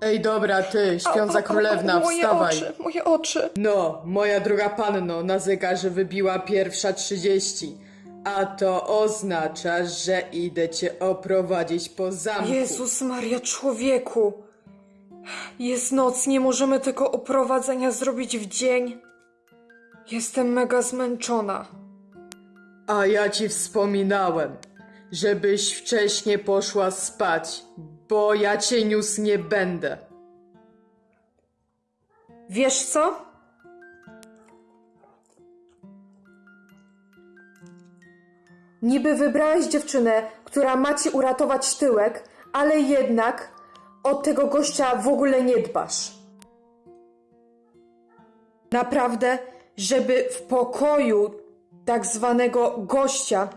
Ej, dobra, ty, śpiąca królewna, moje wstawaj. Oczy, moje oczy. No, moja druga panno, na zegarze wybiła pierwsza trzydzieści. A to oznacza, że idę cię oprowadzić po zamku. Jezus Maria, człowieku. Jest noc, nie możemy tego oprowadzenia zrobić w dzień. Jestem mega zmęczona. A ja ci wspominałem, żebyś wcześniej poszła spać, bo ja cię niósł nie będę. Wiesz co? Niby wybrałeś dziewczynę, która ma ci uratować tyłek, ale jednak o tego gościa w ogóle nie dbasz. Naprawdę, żeby w pokoju tak zwanego gościa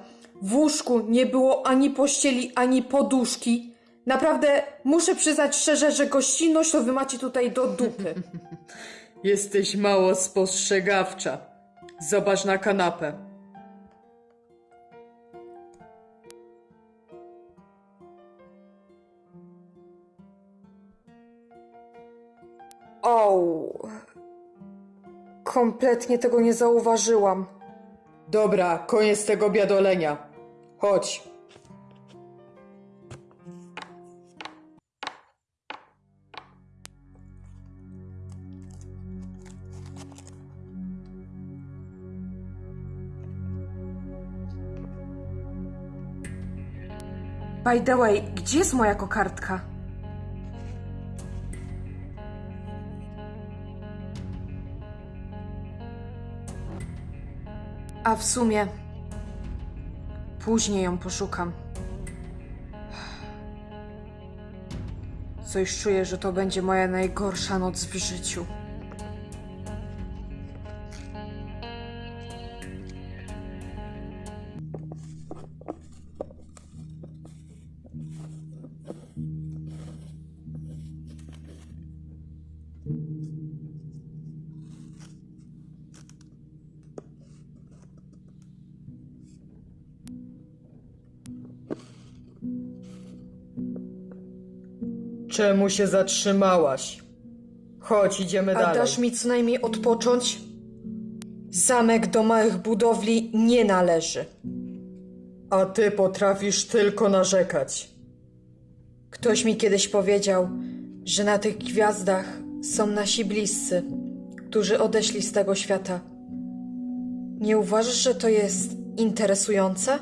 w łóżku nie było ani pościeli, ani poduszki. Naprawdę muszę przyznać szczerze, że gościnność to wy macie tutaj do dupy. Jesteś mało spostrzegawcza. Zobacz na kanapę. O, kompletnie tego nie zauważyłam. Dobra, koniec tego biadolenia. Chodź. By the way, gdzie jest moja kokardka? A w sumie później ją poszukam. Coś czuję, że to będzie moja najgorsza noc w życiu. Czemu się zatrzymałaś? Chodź, idziemy A dalej. dasz mi co najmniej odpocząć? Zamek do małych budowli nie należy. A ty potrafisz tylko narzekać. Ktoś mi kiedyś powiedział, że na tych gwiazdach są nasi bliscy, którzy odeszli z tego świata. Nie uważasz, że to jest interesujące?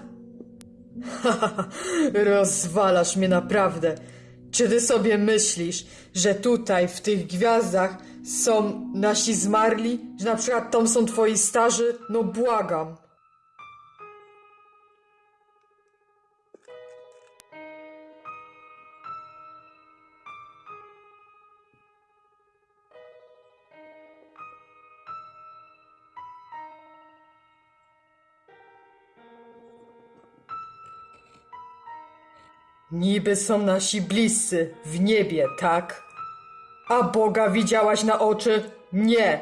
Rozwalasz mnie naprawdę. Czy ty sobie myślisz, że tutaj w tych gwiazdach są nasi zmarli? Że na przykład tam są twoi starzy? No błagam. Niby są nasi bliscy w niebie, tak? A Boga widziałaś na oczy? Nie.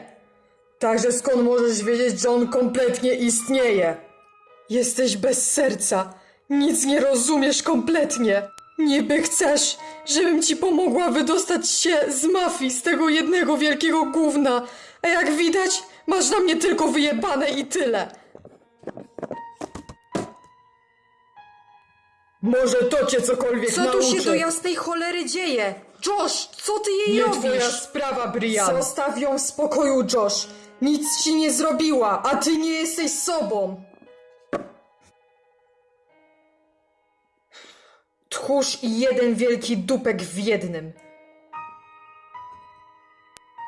Także skąd możesz wiedzieć, że on kompletnie istnieje? Jesteś bez serca. Nic nie rozumiesz kompletnie. Niby chcesz, żebym ci pomogła wydostać się z mafii, z tego jednego wielkiego gówna. A jak widać, masz na mnie tylko wyjebane i tyle. Może to cię cokolwiek Co tu nauczy. się do jasnej cholery dzieje? Josh, co ty jej Nie robisz? twoja sprawa, Brian. Zostaw ją w spokoju, Josh. Nic ci nie zrobiła, a ty nie jesteś sobą. Tchórz i jeden wielki dupek w jednym.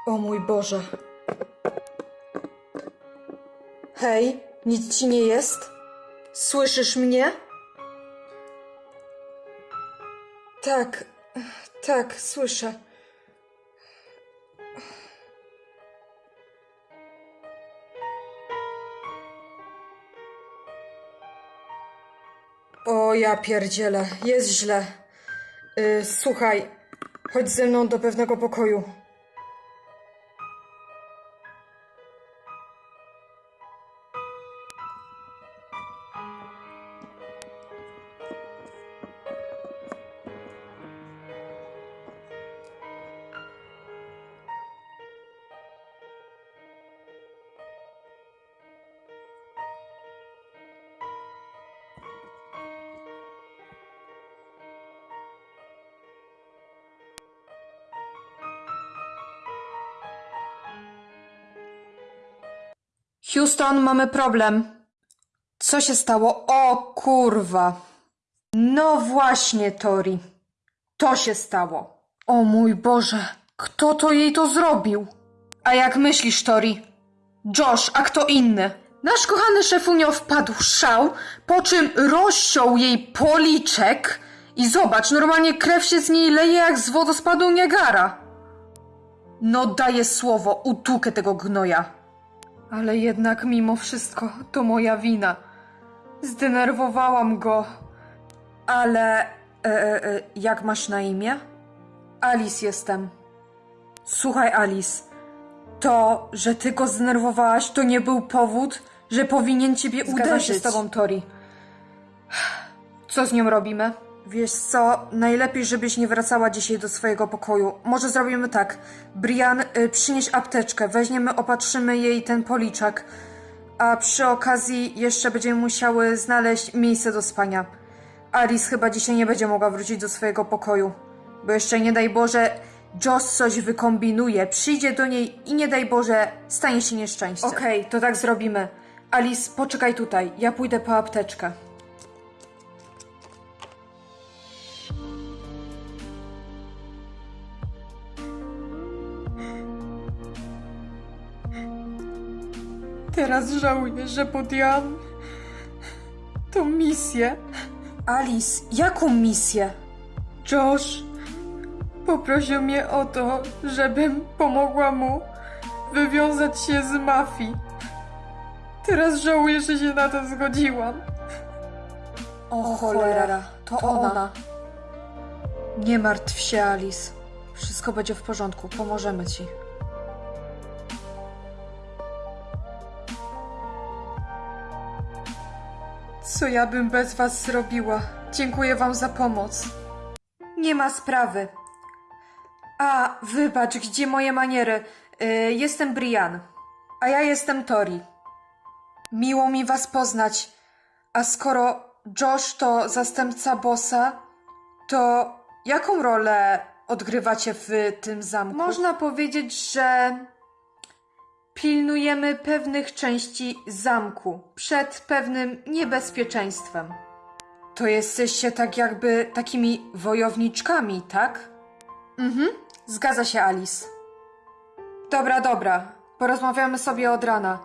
O mój Boże. Hej, nic ci nie jest? Słyszysz mnie? Tak, tak, słyszę. O, ja pierdzielę, jest źle. Y, słuchaj, chodź ze mną do pewnego pokoju. Houston, mamy problem. Co się stało? O kurwa. No właśnie, Tori. To się stało. O mój Boże, kto to jej to zrobił? A jak myślisz, Tori? Josh, a kto inny? Nasz kochany szefunio wpadł w szał, po czym rozciął jej policzek i zobacz, normalnie krew się z niej leje jak z wodospadu Niagara. No daję słowo, utukę tego gnoja. Ale jednak mimo wszystko to moja wina. Zdenerwowałam go. Ale. E, e, e, jak masz na imię? Alice jestem. Słuchaj, Alice. To, że ty go zdenerwowałaś, to nie był powód, że powinien ciebie Zgadzam uderzyć. się z tobą, Tori. Co z nią robimy? Wiesz co, najlepiej, żebyś nie wracała dzisiaj do swojego pokoju. Może zrobimy tak. Brian, y, przynieś apteczkę, weźmiemy, opatrzymy jej ten policzek. A przy okazji jeszcze będziemy musiały znaleźć miejsce do spania. Alice chyba dzisiaj nie będzie mogła wrócić do swojego pokoju. Bo jeszcze nie daj Boże, Josh coś wykombinuje, przyjdzie do niej i nie daj Boże, stanie się nieszczęście. Okej, to tak zrobimy. Alice, poczekaj tutaj, ja pójdę po apteczkę. Teraz żałuję, że podjęłam tą misję. Alice, jaką misję? Josh poprosił mnie o to, żebym pomogła mu wywiązać się z mafii. Teraz żałuję, że się na to zgodziłam. O cholera, to, ona. Nie martw się, Alice. Wszystko będzie w porządku, pomożemy ci. Co ja bym bez was zrobiła? Dziękuję wam za pomoc. Nie ma sprawy. A, wybacz, gdzie moje maniery? Y, jestem Brian. A ja jestem Tori. Miło mi was poznać. A skoro Josh to zastępca bossa, to jaką rolę odgrywacie w tym zamku? Można powiedzieć, że pilnujemy pewnych części zamku przed pewnym niebezpieczeństwem. To jesteście tak jakby takimi wojowniczkami, tak? Mhm, zgadza się, Alice. Dobra, dobra, porozmawiamy sobie od rana.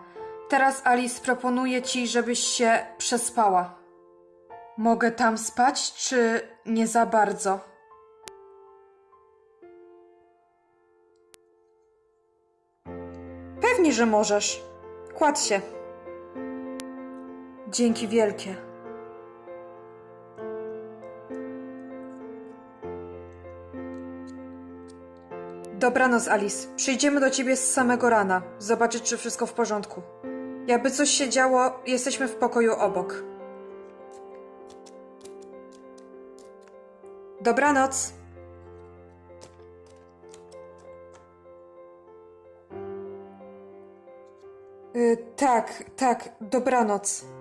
Teraz Alice proponuje ci, żebyś się przespała. Mogę tam spać, czy nie za bardzo? Że możesz. Kładź się. Dzięki wielkie. Dobranoc, Alice. Przyjdziemy do ciebie z samego rana. Zobaczyć, czy wszystko w porządku. Jakby coś się działo, jesteśmy w pokoju obok. Dobranoc. Tak, tak, dobranoc.